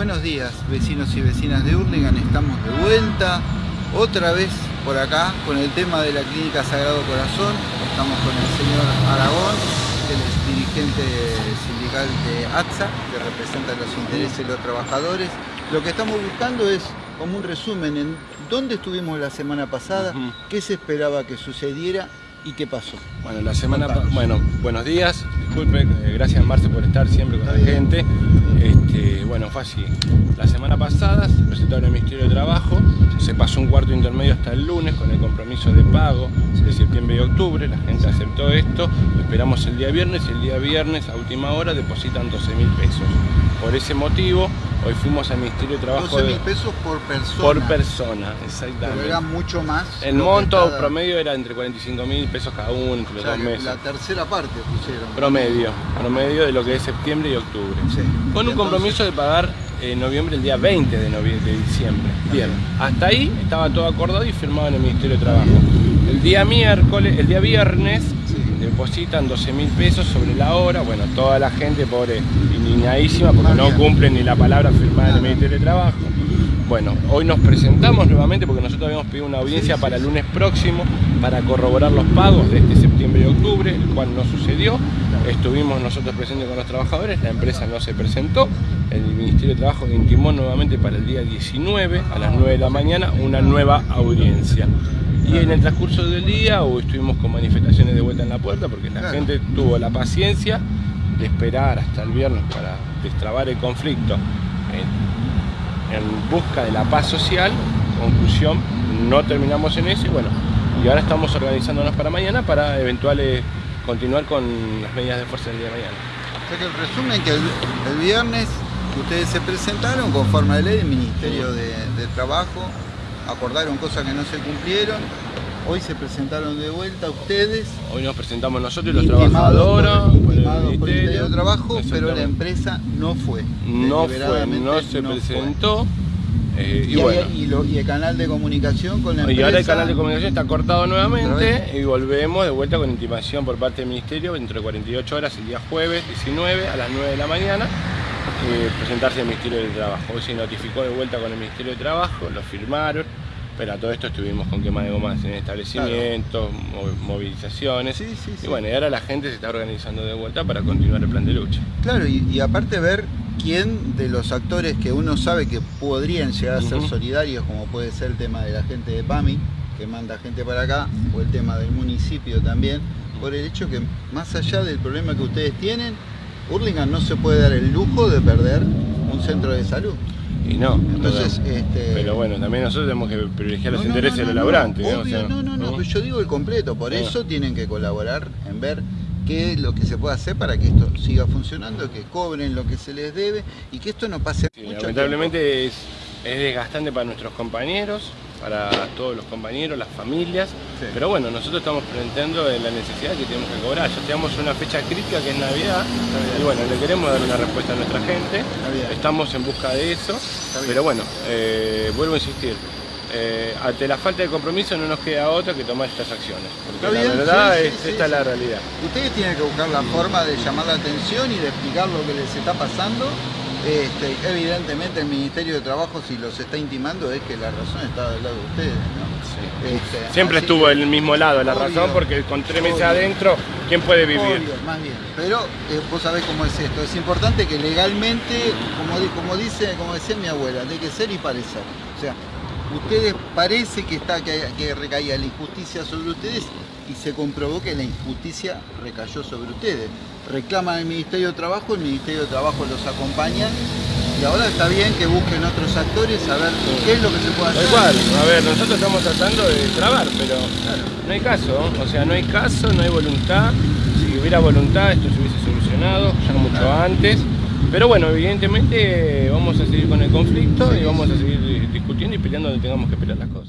Buenos días, vecinos y vecinas de Hurlingham. Estamos de vuelta, otra vez por acá, con el tema de la Clínica Sagrado Corazón. Estamos con el señor Aragón, que es dirigente sindical de ATSA, que representa los intereses de los trabajadores. Lo que estamos buscando es como un resumen en dónde estuvimos la semana pasada, qué se esperaba que sucediera y qué pasó. Bueno, la semana bueno, buenos días, disculpe, eh, gracias Marce por estar siempre con la gente. Este, bueno, fue así. La semana pasada se presentaron el Ministerio de Trabajo, se pasó un cuarto intermedio hasta el lunes con el compromiso de pago de septiembre y octubre, la gente aceptó esto, lo esperamos el día viernes y el día viernes a última hora depositan 12 mil pesos. Por ese motivo, hoy fuimos al Ministerio de Trabajo 12 de- mil pesos por persona. por persona, Pero exactamente. era mucho más. El monto cada- promedio era entre 45 mil pesos cada uno, entre o los sea, dos meses. La tercera parte pusieron. Promedio, promedio de lo que es septiembre y octubre. Sí. Con un Entonces- compromiso de pagar en noviembre el día 20 de, novie- de diciembre. Bien, hasta ahí estaba todo acordado y firmado en el Ministerio de Trabajo. El día miércoles, el día viernes depositan 12 mil pesos sobre la hora. Bueno, toda la gente pobre indignadísima porque no cumplen ni la palabra firmada en el. Ministerio de Trabajo. Bueno, hoy nos presentamos nuevamente porque nosotros habíamos pedido una audiencia para el lunes próximo para corroborar los pagos de este septiembre y octubre, el cual no sucedió. Estuvimos nosotros presentes con los trabajadores, la empresa no se presentó. El Ministerio de Trabajo intimó nuevamente para el día 19 a las 9 de la mañana una nueva audiencia. Y en el transcurso del día hoy estuvimos con manifestaciones de vuelta en la puerta porque la gente tuvo la paciencia de esperar hasta el viernes para destrabar el conflicto en, en busca de la paz social. Conclusión, no terminamos en eso y bueno, y ahora estamos organizándonos para mañana para eventuales continuar con las medidas de fuerza del día de mañana. O sea que el resumen que el, el viernes ustedes se presentaron con forma de ley del Ministerio de, de Trabajo, acordaron cosas que no se cumplieron, hoy se presentaron de vuelta ustedes, Hoy nos presentamos nosotros y los trabajadores por, el por el de Trabajo, pero la empresa no fue. no fue, no se presentó. eh, Y, y, bueno, y lo- y el canal de comunicación con la y empresa. ahora el canal de comunicación está cortado nuevamente y volvemos de vuelta con intimación por parte del Ministerio dentro de 48 horas el día jueves 19 a las 9 de la mañana eh, presentarse al Ministerio de Trabajo. Hoy se notificó de vuelta con el Ministerio de Trabajo, lo firmaron, pero a todo esto estuvimos con quema de gomas en establecimientos, mo- movilizaciones. Sí, sí, sí. Y bueno, y ahora la gente se está organizando de vuelta para continuar el plan de lucha. Claro, y, y aparte ver quién de los actores que uno sabe que podrían llegar a ser solidarios, como puede ser el tema de la gente de PAMI, que manda gente para acá, o el tema del municipio también, por el hecho que más allá del problema que ustedes tienen, Hurlingham no se puede dar el lujo de perder un centro de salud. Y no, Entonces, no, este... pero bueno, también nosotros tenemos que privilegiar los No, no, intereses no, de los no, laburantes. ¿eh? O obvio, sea, no, no, no, yo digo el completo, por Ah. eso tienen que colaborar en ver qué es lo que se puede hacer para que esto siga funcionando, que cobren lo que se les debe y que esto no pase Sí, mucho lamentablemente es, es desgastante para nuestros compañeros, para todos los compañeros, las familias, Sí. pero bueno, nosotros estamos planteando la necesidad que tenemos que cobrar. Ya tenemos una fecha crítica que es Navidad, y bueno, le queremos dar una respuesta a nuestra gente, estamos en busca de eso, pero bueno, eh, vuelvo a insistir. eh, ante la falta de compromiso no nos queda otra que tomar estas acciones, porque la verdad sí, es, sí, esta es la realidad. Ustedes tienen que buscar la forma de llamar la atención y de explicar lo que les está pasando. Este, evidentemente el Ministerio de Trabajo si los está intimando es que la razón está del lado de ustedes. ¿no? Este, Siempre estuvo que- el mismo lado, la Obvio. razón, porque con tres meses Obvio. adentro, ¿quién puede vivir? Obvio, más bien. Pero eh, vos sabés cómo es esto. Es importante que legalmente, como dice, como decía mi abuela, de que ser y parecer. O sea, ustedes parece que está que, que recaía la injusticia sobre ustedes y se comprobó que la injusticia recayó sobre ustedes. Reclaman al Ministerio de Trabajo, el Ministerio de Trabajo los acompaña y ahora está bien que busquen otros actores a ver qué es lo que se puede hacer. Cual, a ver, nosotros estamos tratando de trabar, pero no hay caso, o sea, no hay caso, no hay voluntad. Si hubiera voluntad, esto se hubiese solucionado ya mucho antes. Pero bueno, evidentemente vamos a seguir con el conflicto Sí, y vamos a seguir discutiendo y peleando donde tengamos que pelear las cosas.